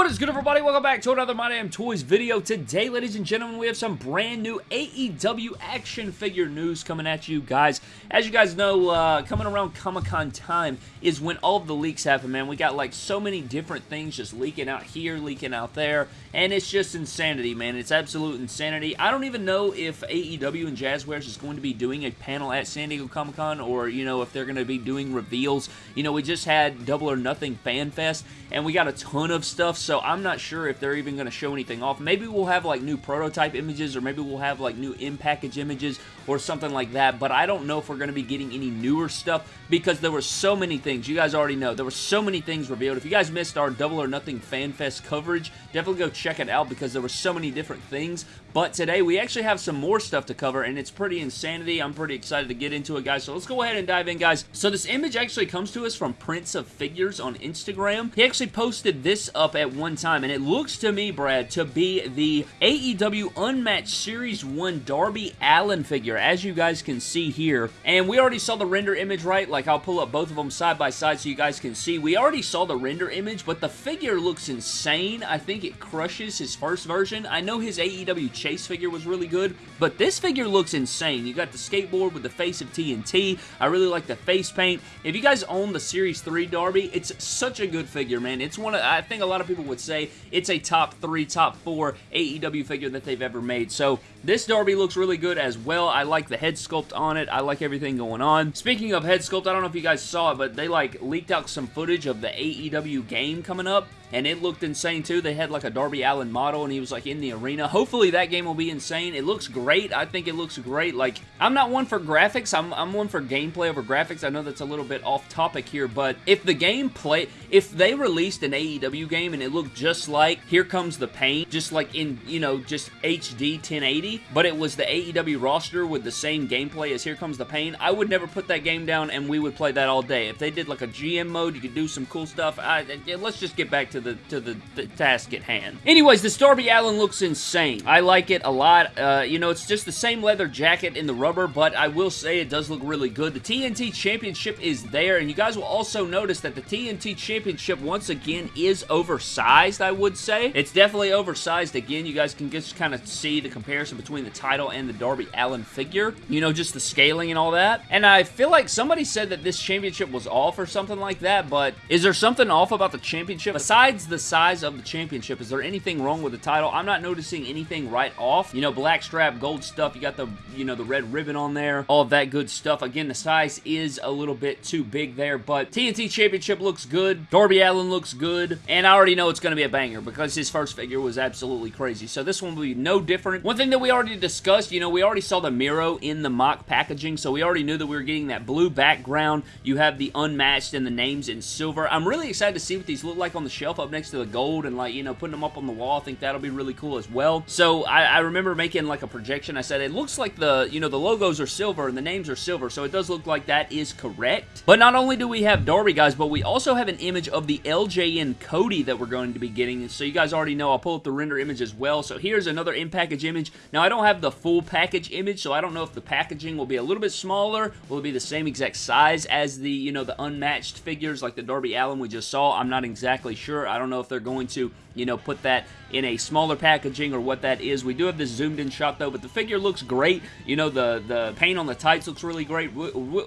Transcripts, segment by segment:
What is good everybody? Welcome back to another My Damn Toys video. Today, ladies and gentlemen, we have some brand new AEW action figure news coming at you guys. As you guys know, uh, coming around Comic-Con time is when all of the leaks happen, man. We got like so many different things just leaking out here, leaking out there, and it's just insanity, man. It's absolute insanity. I don't even know if AEW and Jazwares is going to be doing a panel at San Diego Comic-Con or, you know, if they're going to be doing reveals. You know, we just had Double or Nothing Fan Fest, and we got a ton of stuff so I'm not sure if they're even going to show anything off. Maybe we'll have like new prototype images or maybe we'll have like new in-package images or something like that, but I don't know if we're going to be getting any newer stuff because there were so many things. You guys already know. There were so many things revealed. If you guys missed our Double or Nothing Fan Fest coverage, definitely go check it out because there were so many different things. But today we actually have some more stuff to cover and it's pretty insanity. I'm pretty excited to get into it, guys. So let's go ahead and dive in, guys. So this image actually comes to us from Prince of Figures on Instagram. He actually posted this up at one time and it looks to me, Brad, to be the AEW Unmatched Series 1 Darby Allin figure, as you guys can see here. And we already saw the render image, right? Like, I'll pull up both of them side by side so you guys can see. We already saw the render image, but the figure looks insane. I think it crushes his first version. I know his AEW Chase figure was really good, but this figure looks insane. You got the skateboard with the face of TNT. I really like the face paint. If you guys own the Series 3 Darby, it's such a good figure, man. It's one of, I think a lot of people would say it's a top three, top four AEW figure that they've ever made. So this Darby looks really good as well. I like the head sculpt on it. I like everything going on. Speaking of head sculpt, I don't know if you guys saw it, but they like leaked out some footage of the AEW game coming up and it looked insane too. They had like a Darby Allin model and he was like in the arena. Hopefully that game will be insane. It looks great. I think it looks great. Like, I'm not one for graphics. I'm, I'm one for gameplay over graphics. I know that's a little bit off topic here, but if the gameplay, if they released an AEW game and it looked just like Here Comes the Pain, just like in, you know, just HD 1080, but it was the AEW roster with the same gameplay as Here Comes the Pain, I would never put that game down and we would play that all day. If they did like a GM mode, you could do some cool stuff. I, let's just get back to the to the, the task at hand. Anyways, this Darby Allin looks insane. I like it a lot. Uh, you know, it's just the same leather jacket in the rubber, but I will say it does look really good. The TNT Championship is there, and you guys will also notice that the TNT Championship, once again, is oversized, I would say. It's definitely oversized again. You guys can just kind of see the comparison between the title and the Darby Allin figure. You know, just the scaling and all that. And I feel like somebody said that this championship was off or something like that, but is there something off about the championship? Besides the size of the championship, is there anything wrong with the title? I'm not noticing anything right off. You know, black strap, gold stuff, you got the, you know, the red ribbon on there, all of that good stuff. Again, the size is a little bit too big there, but TNT Championship looks good. Darby Allin looks good, and I already know it's going to be a banger because his first figure was absolutely crazy. So this one will be no different. One thing that we already discussed, you know, we already saw the Miro in the mock packaging, so we already knew that we were getting that blue background. You have the unmatched and the names in silver. I'm really excited to see what these look like on the shelf up next to the gold and like, you know, putting them up on the wall. I think that'll be really cool as well. So I, I remember making like a projection. I said it looks like the, you know, the logos are silver and the names are silver. So it does look like that is correct. But not only do we have Darby, guys, but we also have an image of the LJN Cody that we're going to be getting. So you guys already know I'll pull up the render image as well. So here's another in-package image. Now I don't have the full package image, so I don't know if the packaging will be a little bit smaller. Will it be the same exact size as the, you know, the unmatched figures like the Darby Allin we just saw? I'm not exactly sure. I don't know if they're going to you know, put that in a smaller packaging or what that is. We do have this zoomed in shot though, but the figure looks great. You know, the, the paint on the tights looks really great.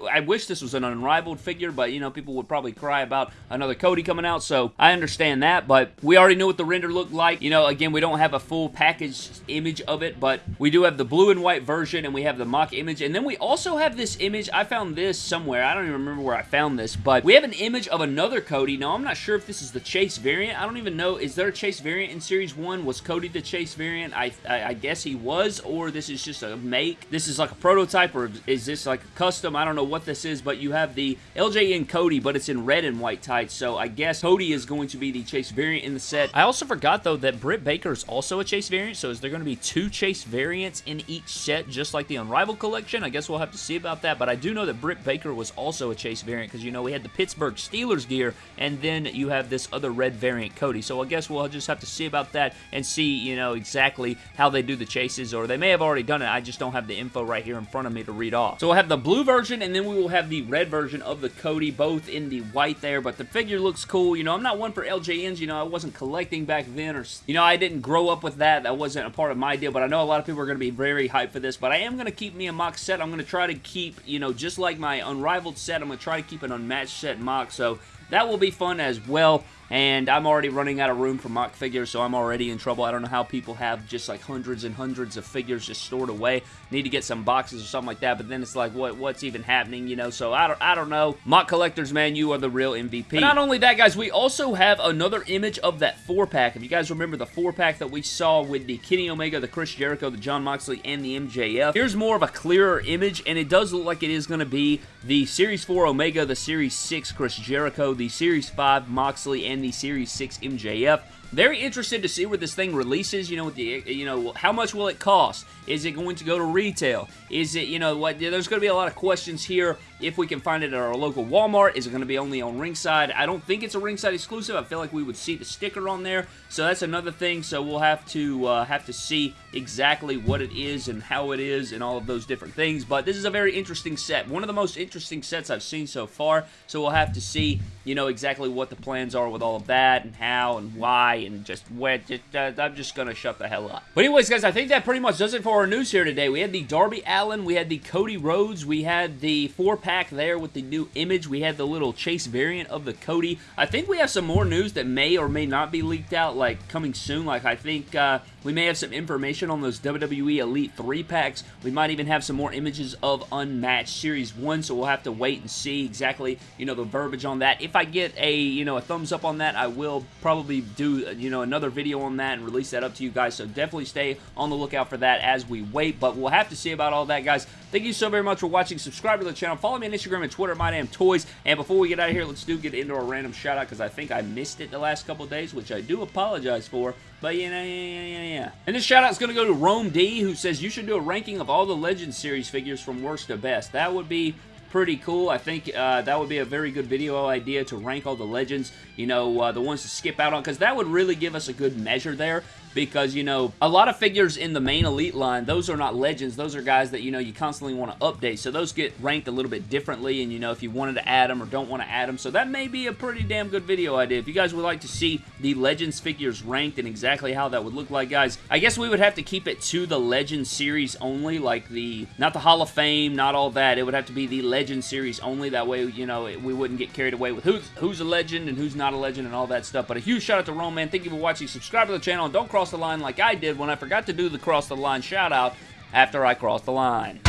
I wish this was an unrivaled figure, but you know, people would probably cry about another Cody coming out, so I understand that, but we already knew what the render looked like. You know, again, we don't have a full package image of it, but we do have the blue and white version, and we have the mock image, and then we also have this image. I found this somewhere. I don't even remember where I found this, but we have an image of another Cody. Now, I'm not sure if this is the Chase variant. I don't even know. Is there a Chase variant in Series 1? Was Cody the Chase variant? I, I, I, guess he was, or this is just a make. This is like a prototype, or is this like a custom? I don't know what this is, but you have the LJN Cody, but it's in red and white tights, so I guess Cody is going to be the Chase variant in the set. I also forgot, though, that Britt Baker is also a Chase variant, so is there going to be two Chase variants in each set, just like the Unrivaled collection? I guess we'll have to see about that, but I do know that Britt Baker was also a Chase variant, because, you know, we had the Pittsburgh Steelers gear, and then you have this other red variant Cody, so I guess we'll we'll just have to see about that and see, you know, exactly how they do the chases, or they may have already done it. I just don't have the info right here in front of me to read off. So we'll have the blue version, and then we will have the red version of the Cody, both in the white there, but the figure looks cool. You know, I'm not one for LJNs. You know, I wasn't collecting back then, or, you know, I didn't grow up with that. That wasn't a part of my deal, but I know a lot of people are going to be very hyped for this, but I am going to keep me a mock set. I'm going to try to keep, you know, just like my Unrivaled set, I'm going to try to keep an unmatched set mock, so that will be fun as well and I'm already running out of room for mock figures, so I'm already in trouble. I don't know how people have just like hundreds and hundreds of figures just stored away. Need to get some boxes or something like that, but then it's like, what what's even happening, you know? So I don't, I don't know. Mock collectors, man, you are the real MVP. But not only that, guys, we also have another image of that four-pack. If you guys remember the four-pack that we saw with the Kenny Omega, the Chris Jericho, the Jon Moxley, and the MJF, here's more of a clearer image, and it does look like it is going to be the Series 4 Omega, the Series 6 Chris Jericho, the Series 5 Moxley, and the Series 6 MJF. Very interested to see where this thing releases, you know, the, you know, how much will it cost? Is it going to go to retail? Is it, you know, what, there's going to be a lot of questions here if we can find it at our local Walmart. Is it going to be only on Ringside? I don't think it's a Ringside exclusive. I feel like we would see the sticker on there, so that's another thing, so we'll have to, uh, have to see exactly what it is and how it is and all of those different things, but this is a very interesting set. One of the most interesting sets I've seen so far, so we'll have to see, you know, exactly what the plans are with all of that and how and why and just where. Just, uh, I'm just to shut the hell up. But anyways, guys, I think that pretty much does it for our news here today. We had the Darby Allin, we had the Cody Rhodes, we had the four-pack there with the new image, we had the little chase variant of the Cody. I think we have some more news that may or may not be leaked out, like coming soon. Like I think uh, we may have some information on those WWE Elite 3 packs. We might even have some more images of Unmatched Series 1, so we'll have to wait and see exactly, you know, the verbiage on that. If I get a, you know, a thumbs up on that, I will probably do, you know, another video on that and release that up to you guys, so definitely stay on the lookout for that as we wait, but we'll have to see about all that, guys. Thank you so very much for watching. Subscribe to the channel. Follow me on Instagram and Twitter, at MyDamnToys. And before we get out of here, let's do get into a random shout-out because I think I missed it the last couple days, which I do apologize for. But yeah, yeah, yeah, yeah, yeah. And this shout out is going to go to Rome D, who says you should do a ranking of all the Legends series figures from worst to best. That would be pretty cool. I think uh, that would be a very good video idea to rank all the legends, you know, uh, the ones to skip out on, because that would really give us a good measure there because, you know, a lot of figures in the main Elite line, those are not legends. Those are guys that, you know, you constantly want to update. So those get ranked a little bit differently and, you know, if you wanted to add them or don't want to add them. So that may be a pretty damn good video idea. If you guys would like to see the Legends figures ranked and exactly how that would look like, guys, I guess we would have to keep it to the Legends series only, like the, not the Hall of Fame, not all that. It would have to be the Legends series only. That way, you know, we wouldn't get carried away with who's, who's a legend and who's not a legend and all that stuff. But a huge shout out to Roman. Thank you for watching. Subscribe to the channel and don't cross the line like I did when I forgot to do the cross the line shout out after I crossed the line.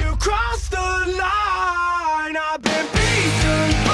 You crossed the line, I've been beaten.